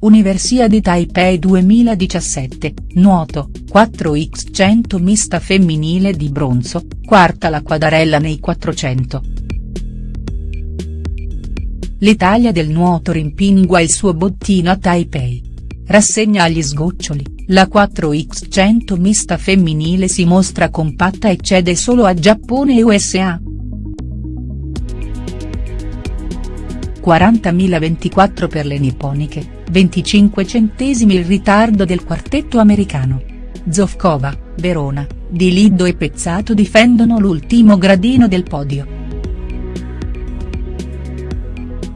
Universiadi Taipei 2017, nuoto, 4x100 mista femminile di bronzo, quarta la quadarella nei 400. L'Italia del nuoto rimpingua il suo bottino a Taipei. Rassegna agli sgoccioli, la 4x100 mista femminile si mostra compatta e cede solo a Giappone e USA. 40.024 per le nipponiche, 25 centesimi il ritardo del quartetto americano. Zofkova, Verona, Di Liddo e Pezzato difendono l'ultimo gradino del podio.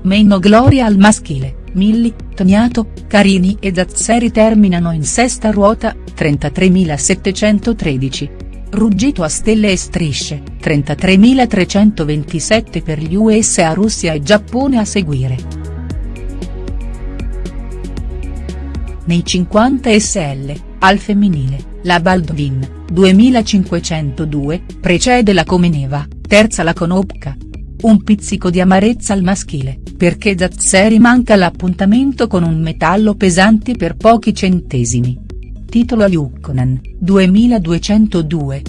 Meno gloria al maschile, Milli, Toniato, Carini e Zazzeri terminano in sesta ruota, 33.713. Ruggito a stelle e strisce, 33.327 per gli USA Russia e Giappone a seguire. nei 50 SL, al femminile, la Baldwin, 2502, precede la Comeneva, terza la Konopka. Un pizzico di amarezza al maschile, perché Zazzeri manca l'appuntamento con un metallo pesante per pochi centesimi. Titolo a Lukkonen, 2202.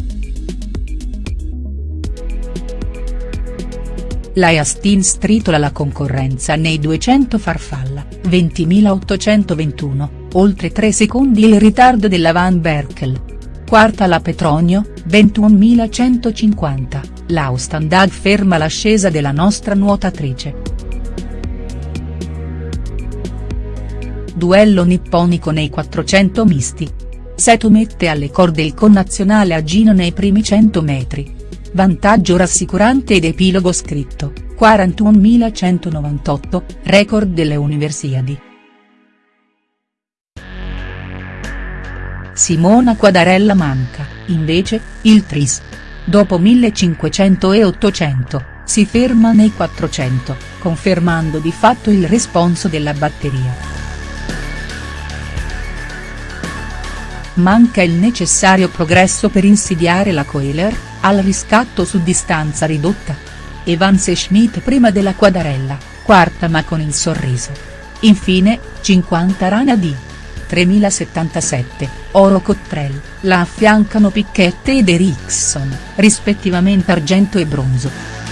La Justin stritola la concorrenza nei 200 farfalla, 20.821, oltre 3 secondi il ritardo della Van Berkel. Quarta la Petronio, 21.150, l'Austandad ferma l'ascesa della nostra nuotatrice. Duello nipponico nei 400 misti. Seto mette alle corde il connazionale Agino nei primi 100 metri vantaggio rassicurante ed epilogo scritto, 41.198, record delle Universiadi. Simona Quadarella manca, invece, il tris. Dopo 1500 e 800, si ferma nei 400, confermando di fatto il responso della batteria. Manca il necessario progresso per insidiare la Coeler, al riscatto su distanza ridotta. Evans e Schmidt prima della quadarella, quarta ma con il sorriso. Infine, 50 Rana D. 3077, Oro Cottrell, la affiancano Picchette ed Eriksson, rispettivamente argento e bronzo.